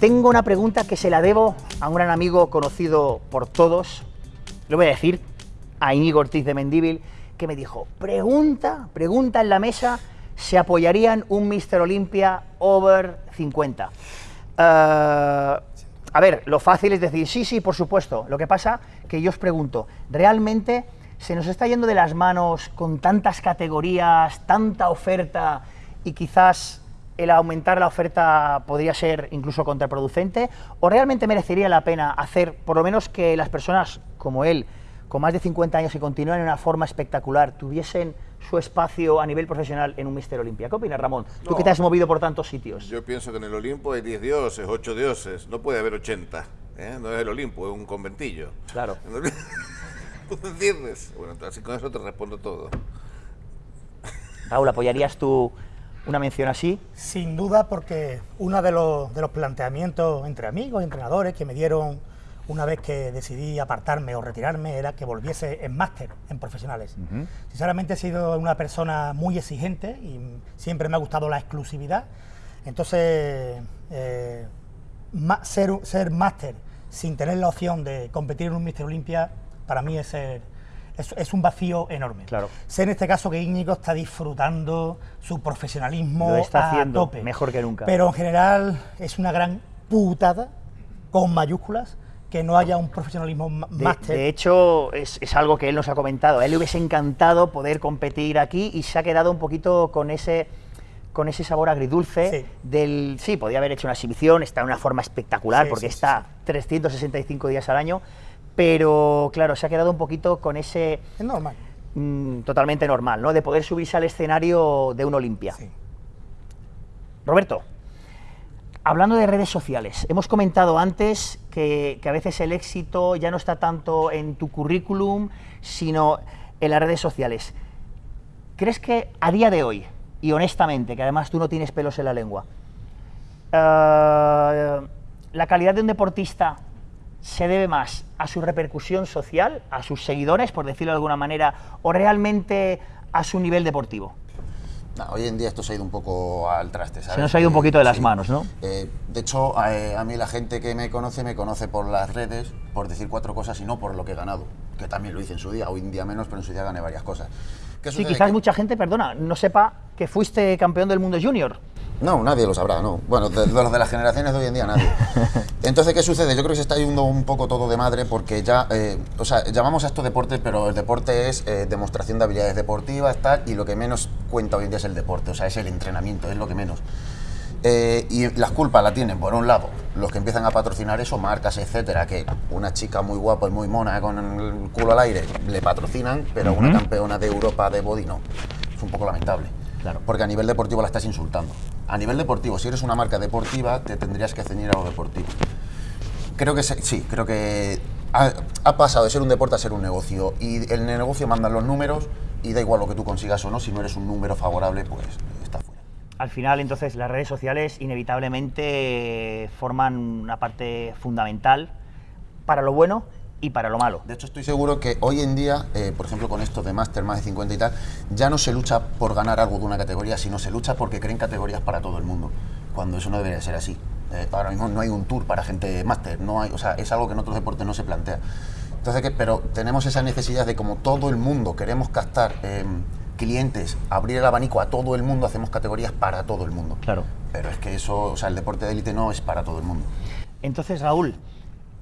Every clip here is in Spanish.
tengo una pregunta que se la debo a un gran amigo conocido por todos, lo voy a decir, a Íñigo Ortiz de Mendíbil, que me dijo, pregunta, pregunta en la mesa, ¿se apoyarían un Mister Olympia over 50? Uh, a ver, lo fácil es decir, sí, sí, por supuesto. Lo que pasa que yo os pregunto, ¿realmente se nos está yendo de las manos con tantas categorías, tanta oferta y quizás el aumentar la oferta podría ser incluso contraproducente? ¿O realmente merecería la pena hacer, por lo menos que las personas como él, con más de 50 años y continúan en una forma espectacular, tuviesen su espacio a nivel profesional en un Mister Olimpia. ¿Qué opinas, Ramón? Tú no, que te has movido por tantos sitios. Yo pienso que en el Olimpo hay 10 dioses, 8 dioses, no puede haber 80. ¿eh? No es el Olimpo, es un conventillo. Claro. ¿Tú entiendes? Bueno, así con eso te respondo todo. Raúl, ¿apoyarías tú una mención así? Sin duda, porque uno de los, de los planteamientos entre amigos y entrenadores que me dieron una vez que decidí apartarme o retirarme era que volviese en máster en profesionales. Uh -huh. Sinceramente he sido una persona muy exigente y siempre me ha gustado la exclusividad. Entonces, eh, ser, ser máster sin tener la opción de competir en un Mister Olympia, para mí es, ser, es, es, un vacío enorme. Claro. Sé en este caso que Íñigo está disfrutando su profesionalismo Lo está a haciendo tope. mejor que nunca. Pero en general es una gran putada, con mayúsculas, que no haya un profesionalismo máster. De, de, hecho, es, es, algo que él nos ha comentado. A él le hubiese encantado poder competir aquí y se ha quedado un poquito con ese con ese sabor agridulce Sí. del... Sí, podía haber hecho una exhibición, está en una forma espectacular Sí, porque sí, está 365 días al año, pero claro, se ha quedado un poquito con ese... Es normal. mm, totalmente normal, ¿no? De poder subirse al escenario de un Olimpia. Sí. Roberto, hablando de redes sociales, hemos comentado antes que, que, a veces el éxito ya no está tanto en tu currículum, sino en las redes sociales. ¿Crees que a día de hoy, y honestamente, que además tú no tienes pelos en la lengua, uh, la calidad de un deportista se debe más a su repercusión social, a sus seguidores, por decirlo de alguna manera, o realmente a su nivel deportivo? Hoy en día esto se ha ido un poco al traste, ¿sabes? Se nos ha ido un poquito de las Sí. manos, ¿no? Eh, de hecho, eh, a mí la gente que me conoce, me conoce por las redes, por decir cuatro cosas y no por lo que he ganado, que también lo hice en su día, hoy en día menos, pero en su día gané varias cosas. ¿Qué Sí, quizás Que- mucha gente, perdona, no sepa que fuiste campeón del mundo junior. No, nadie lo sabrá, no. Bueno, de, de los de las generaciones de hoy en día nadie. Entonces, ¿qué sucede? Yo creo que se está yendo un poco todo de madre porque ya, eh, o sea, llamamos a esto deporte, pero el deporte es eh, demostración de habilidades deportivas, tal, y lo que menos cuenta hoy en día es el deporte, o sea, es el entrenamiento, es lo que menos. Eh, y las culpas la tienen, por un lado, los que empiezan a patrocinar eso, marcas, etcétera, que una chica muy guapa y muy mona con el culo al aire le patrocinan, pero una campeona de Europa de body no. Es un poco lamentable. Claro. Porque a nivel deportivo la estás insultando. A nivel deportivo, si eres una marca deportiva, te tendrías que ceñir a lo deportivo. Creo que se- sí, creo que ha, ha pasado de ser un deporte a ser un negocio. Y el negocio mandan los números y da igual lo que tú consigas o no, si no eres un número favorable, pues está fuera. Al final, entonces, las redes sociales inevitablemente forman una parte fundamental para lo bueno y para lo malo. De hecho, estoy seguro que hoy en día, eh, por ejemplo, con esto de máster más de 50 y tal, ya no se lucha por ganar algo de una categoría, sino se lucha porque creen categorías para todo el mundo, cuando eso no debería ser así. Eh, ahora mismo no hay un tour para gente máster, no hay, o sea, es algo que en otros deportes no se plantea. Entonces, ¿qué? pero tenemos esa necesidad de como todo el mundo queremos captar eh, clientes, abrir el abanico a todo el mundo, hacemos categorías para todo el mundo. Claro. Pero es que eso, o sea, el deporte de élite no es para todo el mundo. Entonces, Raúl,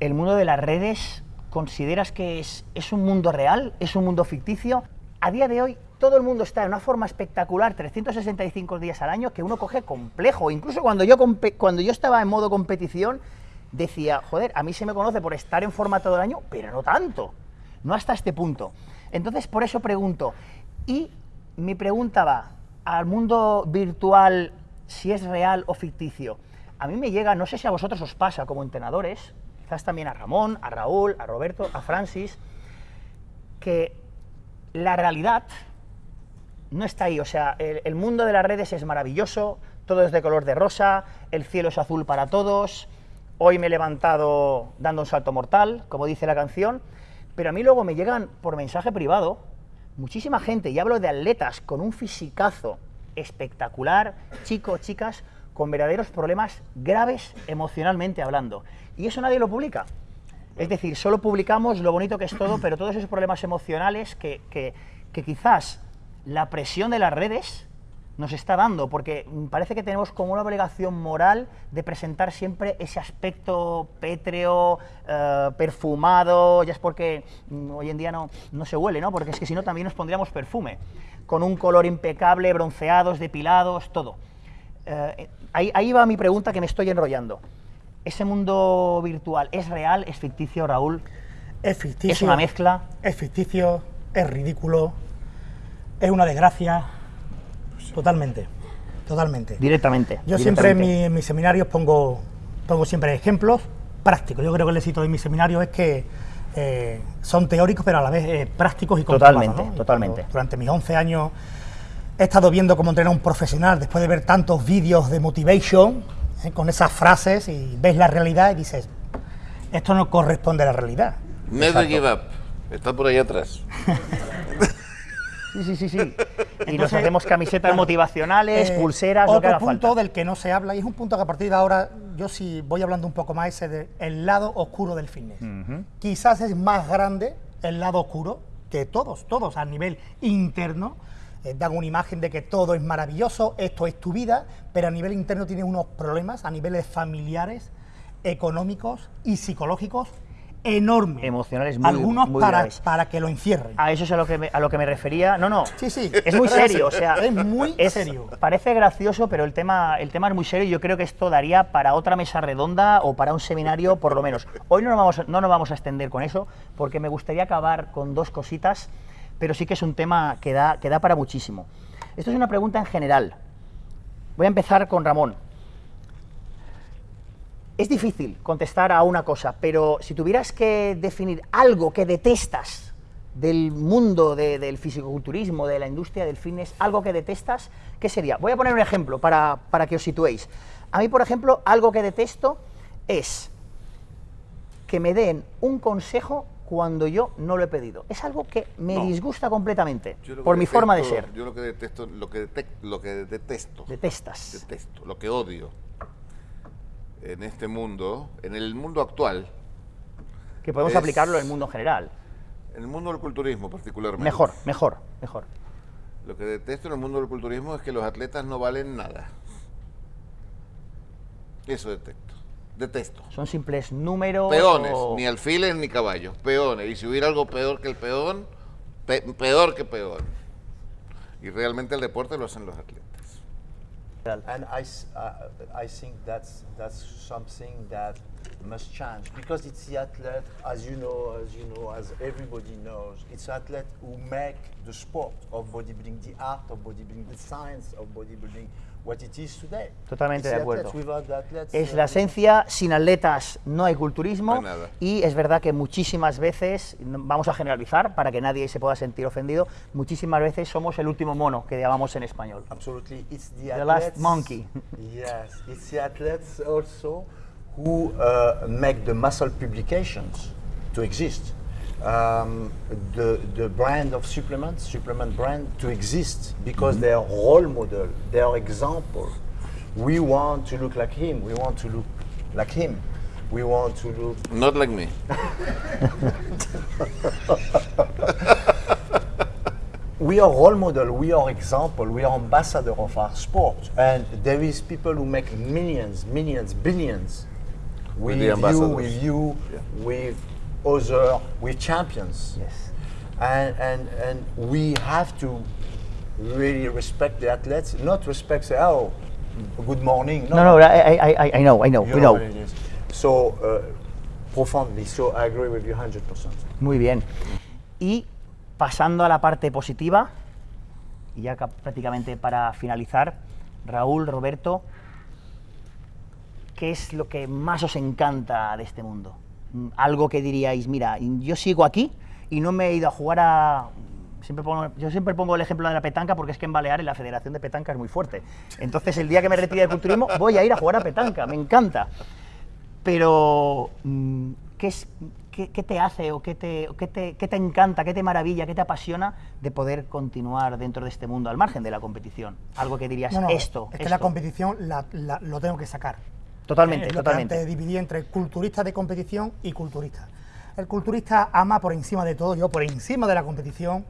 ¿el mundo de las redes consideras que es, es un mundo real? ¿Es un mundo ficticio? A día de hoy, todo el mundo está en una forma espectacular, 365 días al año, que uno coge complejo. Incluso cuando yo, cuando yo estaba en modo competición, decía, joder, a mí se me conoce por estar en forma todo el año, pero no tanto, no hasta este punto. Entonces, por eso pregunto, y mi pregunta va al mundo virtual, si es real o ficticio. A mí me llega, no sé si a vosotros os pasa como entrenadores, quizás también a Ramón, a Raúl, a Roberto, a Francis, que la realidad no está ahí. O sea, el, mundo de las redes es maravilloso, todo es de color de rosa, el cielo es azul para todos. Hoy me he levantado dando un salto mortal, como dice la canción, pero a mí luego me llegan por mensaje privado muchísima gente, y hablo de atletas con un fisicazo espectacular, chicos, chicas, con verdaderos problemas graves emocionalmente hablando. Y eso nadie lo publica. Es decir, solo publicamos lo bonito que es todo, pero todos esos problemas emocionales que, que, quizás la presión de las redes nos está dando, porque parece que tenemos como una obligación moral de presentar siempre ese aspecto pétreo, eh, perfumado, ya es porque mm, hoy en día no, no se huele, ¿no? Porque es que si no también nos pondríamos perfume, con un color impecable, bronceados, depilados, todo. Eh, ahí, ahí va mi pregunta que me estoy enrollando. ¿Ese mundo virtual es real, es ficticio, Raúl? Es ficticio. ¿Es una mezcla? Es ficticio, es ridículo, es una desgracia. Totalmente, totalmente. Directamente. Yo siempre en, directamente. mi- en mis seminarios pongo, pongo siempre ejemplos prácticos. Yo creo que el éxito de mis seminarios es que eh, son teóricos, pero a la vez eh, prácticos y comprobados, Totalmente, totalmente. cuando Durante mis 11 años he estado viendo cómo entrenar a un profesional después de ver tantos vídeos de motivation eh, con esas frases y ves la realidad y dices, esto no corresponde a la realidad. Never give up. Está por ahí atrás. Sí, sí, sí, sí. y nos Entonces, hacemos camisetas motivacionales, Eh, pulseras, lo que otro haga punto falta. del que no se habla y es un punto que a partir de ahora yo sí voy hablando un poco más ese de el lado oscuro del fitness. Quizás es más grande el lado oscuro que todos, todos a nivel interno eh, dan una imagen de que todo es maravilloso, esto es tu vida, pero a nivel interno tienes unos problemas a niveles familiares, económicos y psicológicos enormes. Emocionales muy- Algunos muy para, graves. para que lo encierren. A eso es a lo que me, a lo que me refería. No, no. Sí, sí. Es muy serio, o sea, Es muy serio. Parece gracioso, pero el tema, el tema es muy serio y yo creo que esto daría para otra mesa redonda o para un seminario, por lo menos. Hoy no nos vamos, no nos vamos a extender con eso, porque me gustaría acabar con dos cositas, pero sí que es un tema que da, que da para muchísimo. Esto es una pregunta en general. Voy a empezar con Ramón. Es difícil contestar a una cosa, pero si tuvieras que definir algo que detestas del mundo de- del fisicoculturismo, de la industria del fitness, algo que detestas, ¿qué sería? Voy a poner un ejemplo para, para que os situéis. A mí, por ejemplo, algo que detesto es que me den un consejo cuando yo no lo he pedido. Es algo que me No. disgusta completamente, por mi forma de ser. Yo lo que detesto, lo que, detec- lo que detesto, Detestas. detesto, lo que odio en este mundo, en el mundo actual, Que podemos es- aplicarlo en el mundo en general. en el mundo del culturismo particularmente. Mejor, mejor, mejor. Lo que detesto en el mundo del culturismo es que los atletas no valen nada. Eso detesto. Detesto. Son simples números. Peones, o- ni alfiles ni caballos, peones. Y si hubiera algo peor que el peón, pe- peor que peón. Y realmente el deporte lo hacen los atletas. And I, uh, I think that's that's something that must change because it's the athlete, as you know, as you know, as everybody knows, it's the athlete who make the sport of bodybuilding, the art of bodybuilding, the science of bodybuilding, what it is today. Totalmente de acuerdo. athletes. Es uh, la esencia, sin atletas no hay culturismo No hay nada. y es verdad que muchísimas veces, vamos a generalizar para que nadie se pueda sentir ofendido, muchísimas veces somos el último mono que llamamos en español. Absolutely, it's the, The last athletes. monkey. yes, it's the athletes also who uh, make the muscle publications to exist. Um, the the brand of supplements, supplement brand to exist because Mm-hmm. they are role model, they are example. We want to look like him. We want to look like him. We want to look Not like me. we are role model, we are example, we are ambassador of our sport, and there is people who make millions, millions, billions with, the you, with you, Yeah. with other, with champions, Yes. and and and we have to really respect the athletes, not respect say, oh, good morning. No, no, I, I, I, I know, I know, you we know know. So uh, profoundly, so I agree with you 100 percent. Muy bien. Y pasando a la parte positiva, y ya prácticamente para finalizar, Raúl, Roberto, ¿qué es lo que más os encanta de este mundo? Mm, Algo que diríais, mira, yo sigo aquí y no me he ido a jugar a... Siempre pongo- yo siempre pongo el ejemplo de la petanca porque es que en Baleares la Federación de Petanca es muy fuerte. Entonces el día que me retire del culturismo voy a ir a jugar a petanca, me encanta. Pero, mm, ¿qué, es, qué, te hace o qué te, qué, te, qué te encanta, qué te maravilla, qué te apasiona de poder continuar dentro de este mundo, al margen de la competición? Algo que dirías, esto. Es que la competición lo tengo que sacar. Totalmente, totalmente. Te dividí entre culturista de competición y culturista. El culturista ama por encima de todo, yo por encima de la competición,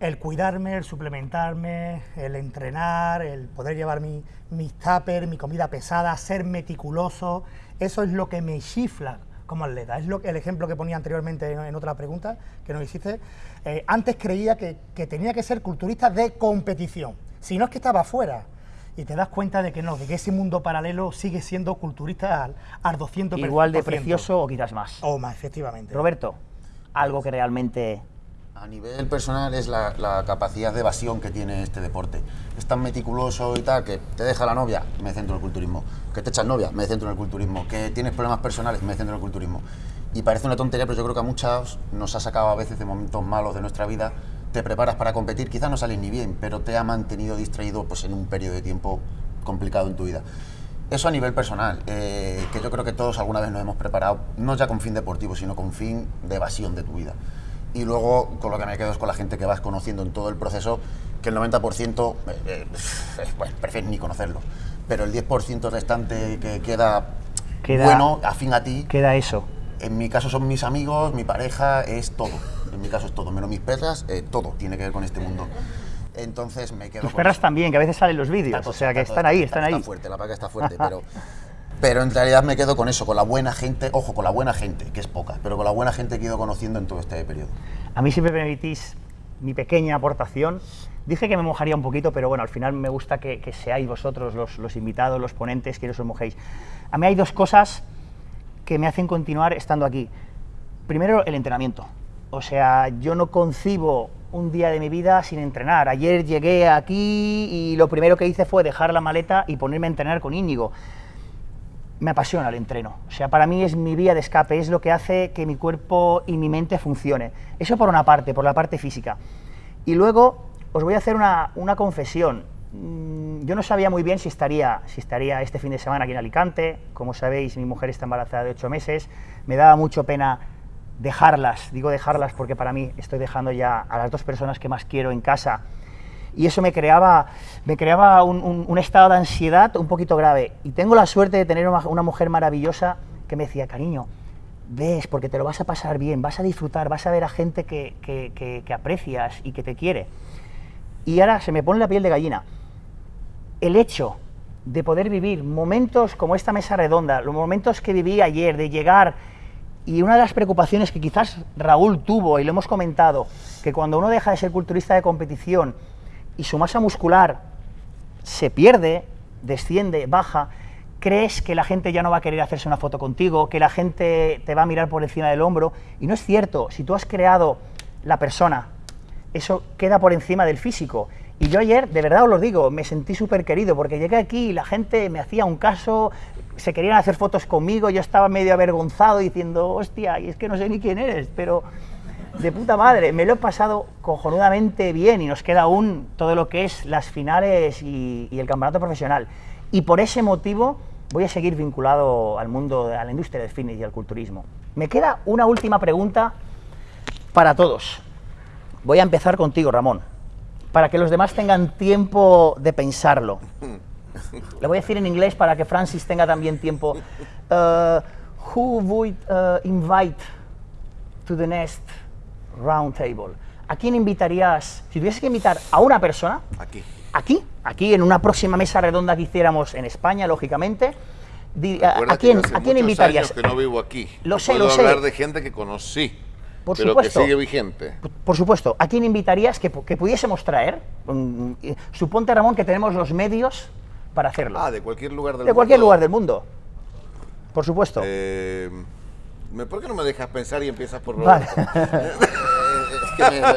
el cuidarme, el suplementarme, el entrenar, el poder llevar mi, mis tuppers, mi comida pesada, ser meticuloso, eso es lo que me chifla como atleta. Es lo, el ejemplo que ponía anteriormente en, otra pregunta que nos hiciste. Eh, antes creía que, que, tenía que ser culturista de competición, si no es que estaba fuera. Y te das cuenta de que no, de que ese mundo paralelo sigue siendo culturista al, al 200%. Igual de precioso o quizás más. O más, efectivamente. Roberto, algo que realmente a nivel personal es la, capacidad de evasión que tiene este deporte. Es tan meticuloso y tal que te deja la novia, me centro en el culturismo. Que te echas novia, me centro en el culturismo. Que tienes problemas personales, me centro en el culturismo. Y parece una tontería, pero yo creo que a muchos nos ha sacado a veces de momentos malos de nuestra vida. Te preparas para competir, quizás no sales ni bien, pero te ha mantenido distraído pues, en un periodo de tiempo complicado en tu vida. Eso a nivel personal, eh, que yo creo que todos alguna vez nos hemos preparado, no ya con fin deportivo, sino con fin de evasión de tu vida y luego con lo que me quedo es con la gente que vas conociendo en todo el proceso, que el 90% eh, eh, bueno, prefieres ni conocerlo, pero el 10% restante que queda, bueno, afín a ti. Queda eso. En mi caso son mis amigos, mi pareja, es todo. En mi caso es todo, menos mis perras, eh, todo tiene que ver con este mundo. Entonces me quedo. Tus perras también, que a veces salen los vídeos, o sea que están ahí, están ahí. Está fuerte, la paca está fuerte, pero pero en realidad me quedo con eso, con la buena gente, ojo, con la buena gente, que es poca, pero con la buena gente que he ido conociendo en todo este periodo. A mí si me permitís mi pequeña aportación, dije que me mojaría un poquito, pero bueno, al final me gusta que, seáis vosotros los, invitados, los ponentes, que os mojéis. A mí hay dos cosas que me hacen continuar estando aquí. Primero, el entrenamiento. O sea, yo no concibo un día de mi vida sin entrenar. Ayer llegué aquí y lo primero que hice fue dejar la maleta y ponerme a entrenar con Íñigo me apasiona el entreno. O sea, para mí es mi vía de escape, es lo que hace que mi cuerpo y mi mente funcione. Eso por una parte, por la parte física. Y luego os voy a hacer una, confesión. Mm, yo no sabía muy bien si estaría, si estaría este fin de semana aquí en Alicante. Como sabéis, mi mujer está embarazada de ocho meses. Me daba mucho pena dejarlas. Digo dejarlas porque para mí estoy dejando ya a las dos personas que más quiero en casa y eso me creaba, me creaba un, estado de ansiedad un poquito grave. Y tengo la suerte de tener una, mujer maravillosa que me decía, cariño, ves, porque te lo vas a pasar bien, vas a disfrutar, vas a ver a gente que, que, aprecias y que te quiere. Y ahora se me pone la piel de gallina. El hecho de poder vivir momentos como esta mesa redonda, los momentos que viví ayer, de llegar, y una de las preocupaciones que quizás Raúl tuvo, y lo hemos comentado, que cuando uno deja de ser culturista de competición, y su masa muscular se pierde, desciende, baja, crees que la gente ya no va a querer hacerse una foto contigo, que la gente te va a mirar por encima del hombro. Y no es cierto, si tú has creado la persona, eso queda por encima del físico. Y yo ayer, de verdad os lo digo, me sentí súper querido, porque llegué aquí y la gente me hacía un caso, se querían hacer fotos conmigo, yo estaba medio avergonzado diciendo, hostia, y es que no sé ni quién eres, pero de puta madre, me lo he pasado cojonudamente bien y nos queda aún todo lo que es las finales y, el campeonato profesional. Y por ese motivo voy a seguir vinculado al mundo, a la industria del fitness y al culturismo. Me queda una última pregunta para todos. Voy a empezar contigo, Ramón, para que los demás tengan tiempo de pensarlo. Le voy a decir en inglés para que Francis tenga también tiempo. Uh, who would uh, invite to the next round table. ¿A quién invitarías, si tuvieses que invitar a una persona? Aquí. Aquí, aquí en una próxima mesa redonda que hiciéramos en España, lógicamente. a, quién, ¿A quién invitarías? Años que no vivo aquí. Lo sé, Puedo lo hablar de gente que conocí. Por pero supuesto. que sigue vigente. Por supuesto. ¿A quién invitarías que, que pudiésemos traer? Mm, suponte, Ramón, que tenemos los medios para hacerlo. Ah, de cualquier lugar del mundo. De cualquier lugar del mundo. Por supuesto. Eh, ¿Por qué no me dejas pensar y empiezas por vale.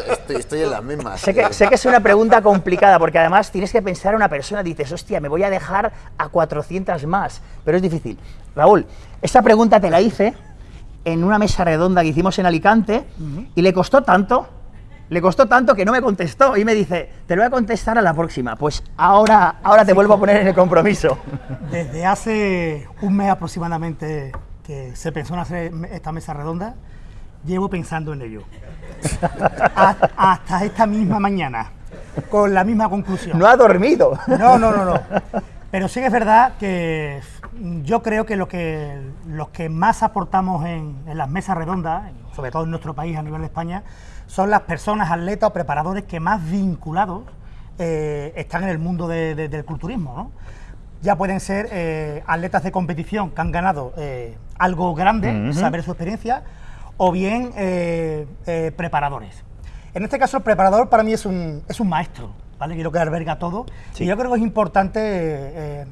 es que estoy, en las mismas. Sé que, sé que, es una pregunta complicada, porque además tienes que pensar en una persona, dices, hostia, me voy a dejar a 400 más, pero es difícil. Raúl, esta pregunta te la hice en una mesa redonda que hicimos en Alicante y le costó tanto, le costó tanto que no me contestó y me dice, te lo voy a contestar a la próxima. Pues ahora, ahora te vuelvo a poner en el compromiso. Desde hace un mes aproximadamente que se pensó en hacer esta mesa redonda llevo pensando en ello. Ha- hasta esta misma mañana, con la misma conclusión. No ha dormido. No, no, no, no. Pero sí que es verdad que yo creo que, lo que los que más aportamos en, en las mesas redondas, sobre todo en nuestro país a nivel de España, son las personas, atletas o preparadores que más vinculados eh, están en el mundo de- de- del culturismo. ¿no? Ya pueden ser eh, atletas de competición que han ganado eh, algo grande, saber su experiencia, o bien preparadores. En este caso, el preparador para mí es un, es un maestro, ¿vale? Creo que alberga todo. Y yo creo que es importante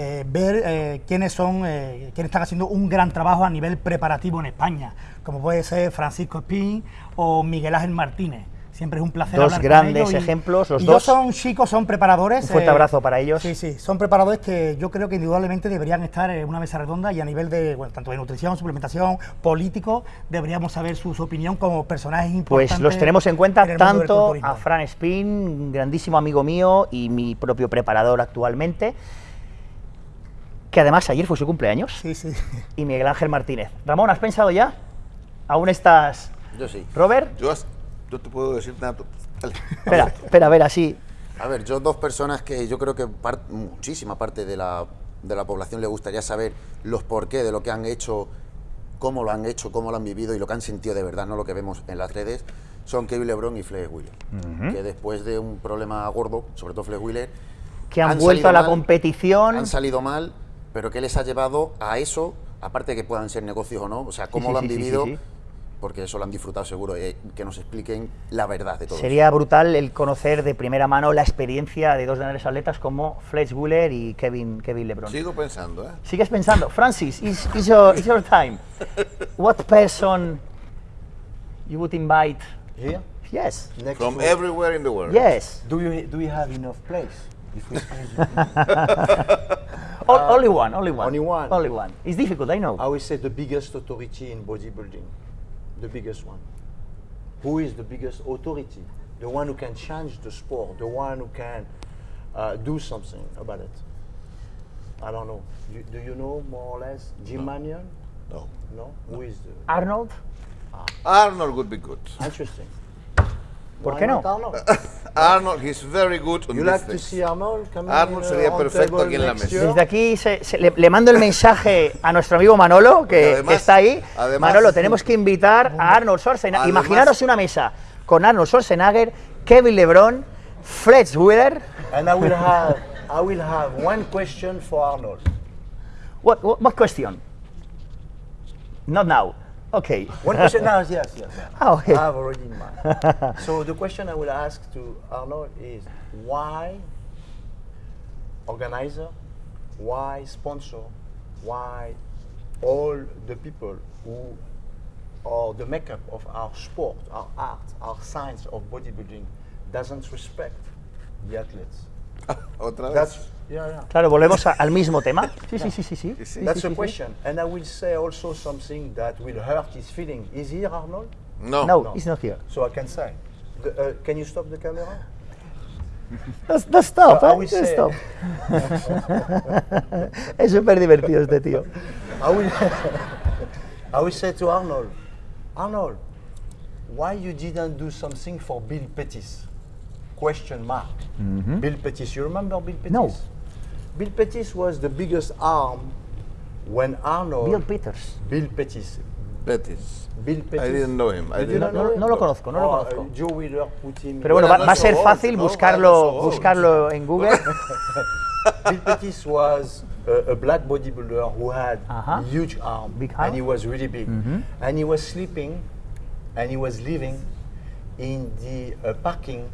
eh, eh, ver eh, quiénes son, eh, quiénes están haciendo un gran trabajo a nivel preparativo en España, como puede ser Francisco Espín o Miguel Ángel Martínez. Siempre es un placer Dos hablar con grandes ellos y- ejemplos, los y dos. son chicos, son preparadores. Un fuerte abrazo para ellos. Sí, sí, son preparadores que yo creo que indudablemente deberían estar en una mesa redonda y a nivel de, bueno, tanto de nutrición, suplementación, político, deberíamos saber su, su opinión como personajes importantes. Pues los tenemos en cuenta en tanto a Fran Spin, grandísimo amigo mío y mi propio preparador actualmente, que además ayer fue su cumpleaños, Sí, sí. y Miguel Ángel Martínez. Ramón, ¿has pensado ya? ¿Aún estás... Yo sí. Robert? Yo, yo te puedo decir nada. Dale. Espera, espera, a ver, así. A ver, yo dos personas que yo creo que par- muchísima parte de la, de la población le gustaría saber los porqué de lo que han hecho, cómo lo han hecho, cómo lo han vivido y lo que han sentido de verdad, no lo que vemos en las redes, son Kevin LeBron y Flex Wheeler. Que después de un problema gordo, sobre todo Flex Wheeler, Que han, vuelto salido a la mal, competición. Han salido mal, pero ¿qué les ha llevado a eso? Aparte de que puedan ser negocios o no, o sea, cómo sí, lo han sí, sí, sí, vivido, sí. porque eso lo han disfrutado seguro, eh, que nos expliquen la verdad de todo. eso. Sería brutal el conocer de primera mano la experiencia de dos grandes atletas como Fletch Wheeler y Kevin, Kevin LeBron. Sigo pensando, ¿eh? Sigues pensando, Francis, it's, it's your, it's your time. What person you would invite? Here, Yes, next From to- everywhere in the world. yes. Do you do you have enough place? If we O- only one, only one. only one. Only one. It's difficult, I know. I will say the biggest authority in bodybuilding, the biggest one. Who is the biggest authority? The one who can change the sport, the one who can uh, do something about it. I don't know. You, do you know more or less Jim Manion? No. No. Who is the Arnold, Arnold would be good. interesting? ¿Por qué no? Arnold? Arnold, he's very good on you like to things. see Arnold sería perfecto aquí en la mesa. Desde aquí se- se- le, le mando el mensaje a nuestro amigo Manolo, que, además- que está ahí. además- Manolo, tenemos que invitar a Arnold Schwarzenegger. Además- Imaginaros una mesa con Arnold Schwarzenegger, Kevin LeBron, Fletch Wheeler. And I will have I will have one question for Arnold. What, what, what question? Not now. Okay. One question now, yes, yes. yes. Ah, okay. I have already in mind. so the question I will ask to Arnold is why organizer, why sponsor, why all the people who are the makeup of our sport, our art, our science of bodybuilding doesn't respect the athletes. Otra vez. That's yeah, yeah. Claro, volvemos a- al mismo tema. Sí, sí, sí, sí. sí. That's sí, a sí, sí. question. And I will say also something that will hurt his feeling. Is here, Arnold? No. No, he's not here. So I can say. The, uh, can you stop the camera? No, no stop, So I eh, will no say- stop. es súper divertido este tío. I will, I will say to Arnold, Arnold, why you didn't do something for Bill Pettis? Question mark. Bill Pettis, you remember Bill Pettis? No. Bill Pettis was the biggest arm when Arnold. Bill Peters. Bill Pettis. Betis. Bill Pettis. I didn't know him. I didn't didn't No, know no, him? no lo conozco, no lo Oh, conozco. uh, Joe Wheeler put him. Pero bueno, Bueno, va, no va a so ser old, fácil no, buscarlo, no so buscarlo en Google. Bill Pettis was a, a black bodybuilder who had Uh-huh. huge arm, Big arm. and he was really big, and he was sleeping, and he was living in the uh, parking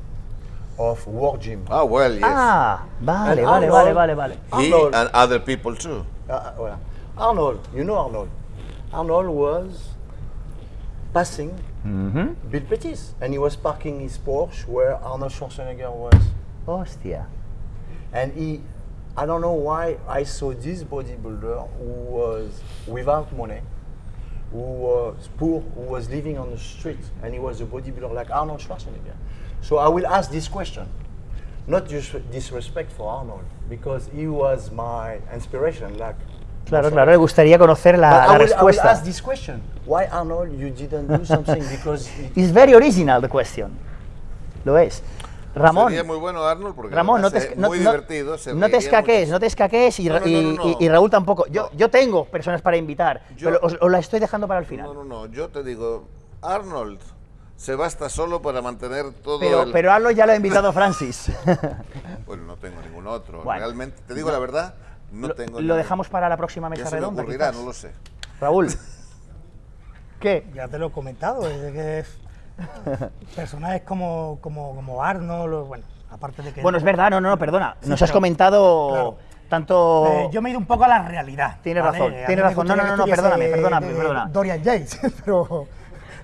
of War Gym. Ah, well, yes. Ah, vale, And vale, vale, Arnold- vale, vale. He Arnold. and other people too. Uh, uh, voilà. Arnold, you know Arnold. Arnold was passing Bill Pettis, and he was parking his Porsche where Arnold Schwarzenegger was. Hostia. And he, I don't know why I saw this bodybuilder who was without money, who was poor, who was living on the street, and he was a bodybuilder like Arnold Schwarzenegger. So I will ask this question, not just disrespect for Arnold, because he was my inspiration. Like Claro, claro, le gustaría conocer la, la I will, I will respuesta. ask this question. Why Arnold you didn't do something because it- It's very original the question. Lo es. Ramón, Sería muy bueno Arnold porque Ramón, no te, no, muy no- divertido. se no te escaques, no te escaques y, No, no, y- no, no, y- y no. Raúl tampoco. Yo, No. yo tengo personas para invitar, Yo- pero os, os la estoy dejando para el final. No, no, no, yo te digo, Arnold se basta solo para mantener todo pero, el... pero Arlo ya lo ha invitado Francis. Bueno, no tengo ningún otro. Bueno. Realmente, te digo la verdad, no lo, tengo lo ningún- dejamos para la próxima Ya mesa me redonda. ocurrirá, quizás. no lo sé. Raúl, ¿qué? Ya te lo he comentado, es que personajes como, como, como Arnold, bueno, aparte de que... Bueno, es verdad, no, no, no, perdona. Sí, Nos has pero- comentado claro. tanto... Eh, yo me he ido un poco a la realidad. Tienes ¿vale? razón, tienes razón. No, no, no, perdóname, perdóname, perdona. Dorian Yates, pero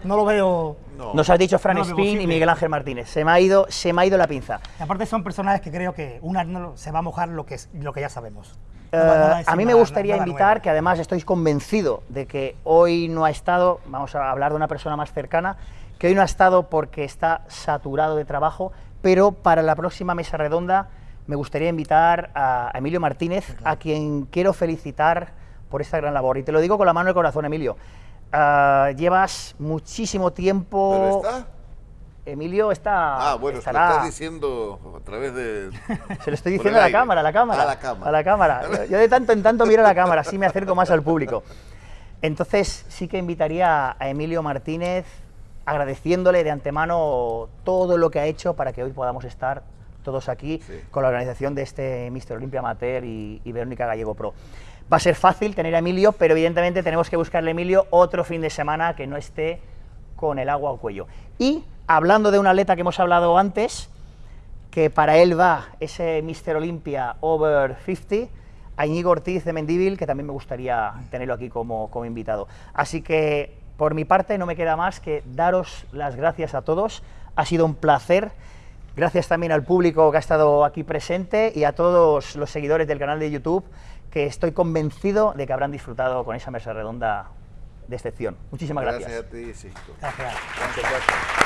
no lo veo... No. Nos has dicho Fran No, Spin y. Miguel Ángel Martínez. Se me ha ido, se me ha ido la pinza. Y aparte son personajes que creo que un Arnold se va a mojar lo que, es- lo que ya sabemos. Eh, No no a mí me gustaría nada invitar, que además estoy convencido de que hoy no ha estado, vamos a hablar de una persona más cercana, que hoy no ha estado porque está saturado de trabajo, pero para la próxima mesa redonda me gustaría invitar a Emilio Martínez, a quien quiero felicitar por esta gran labor. Y te lo digo con la mano en el corazón, Emilio. Ah, llevas muchísimo tiempo... ¿Pero está? Emilio está... Ah, bueno, se lo estás diciendo a través de... Se lo estoy diciendo a la aire. cámara, a la cámara. A la cámara. a la cámara. Yo- de tanto en tanto miro a la cámara, así me acerco más al público. Entonces sí que invitaría a Emilio Martínez agradeciéndole de antemano todo lo que ha hecho para que hoy podamos estar todos aquí Sí. con la organización de este Mister Olympia Amateur y, y Verónica Gallego Pro. Va a ser fácil tener a Emilio, pero evidentemente tenemos que buscarle a Emilio otro fin de semana que no esté con el agua al cuello. Y hablando de un atleta que hemos hablado antes, que para él va ese Mister Olympia Over 50, a Íñigo Ortiz de Mendívil, que también me gustaría tenerlo aquí como, como invitado. Así que, por mi parte, no me queda más que daros las gracias a todos. Ha sido un placer. Gracias también al público que ha estado aquí presente y a todos los seguidores del canal de YouTube, que estoy convencido de que habrán disfrutado con esa mesa redonda de excepción. Muchísimas gracias. Gracias a ti, Cisco. Gracias. Gracias.